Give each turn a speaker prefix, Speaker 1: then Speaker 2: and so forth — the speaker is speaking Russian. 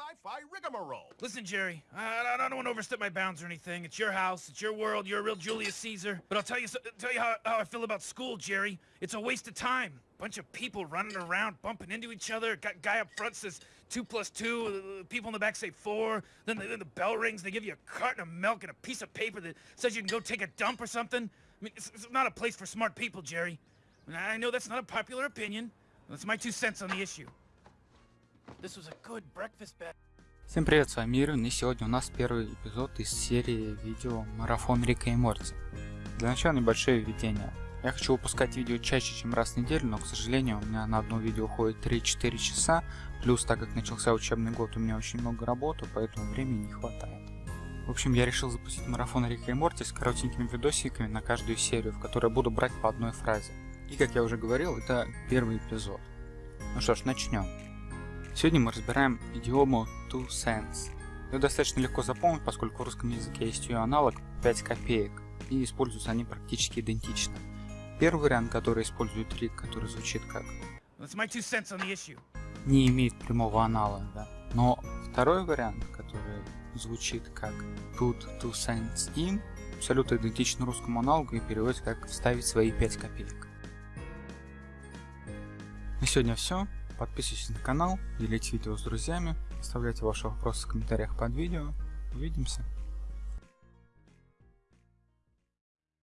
Speaker 1: sci-fi rigmarole.
Speaker 2: Listen, Jerry, I, I don't want to overstep my bounds or anything. It's your house, it's your world, you're a real Julius Caesar. But I'll tell you, tell you how, how I feel about school, Jerry. It's a waste of time. Bunch of people running around, bumping into each other. Got guy up front says two plus two. uh, People in the back say four. Then the, then the bell rings. They give you a carton of milk and a piece of paper that says you can go take a dump or something. I mean, it's, it's not a place for smart people, Jerry. I know that's not a popular opinion. That's my two cents on the issue.
Speaker 3: Всем привет, с вами Ирвин, и сегодня у нас первый эпизод из серии видео «Марафон Рика и Морти». Для начала небольшое введение. Я хочу выпускать видео чаще, чем раз в неделю, но, к сожалению, у меня на одно видео уходит 3-4 часа, плюс, так как начался учебный год, у меня очень много работы, поэтому времени не хватает. В общем, я решил запустить марафон Рика и Морти с коротенькими видосиками на каждую серию, в которой буду брать по одной фразе. И, как я уже говорил, это первый эпизод. Ну что ж, начнем. Сегодня мы разбираем идиому two cents. Ее достаточно легко запомнить, поскольку в русском языке есть ее аналог 5 копеек, и используются они практически идентично. Первый вариант, который использует Рик, который звучит как не имеет прямого аналога, но второй вариант, который звучит как put two cents in, абсолютно идентичен русскому аналогу и переводится как вставить свои 5 копеек. На сегодня все. Подписывайтесь на канал, делитесь видео с друзьями, оставляйте ваши вопросы в комментариях под видео. Увидимся!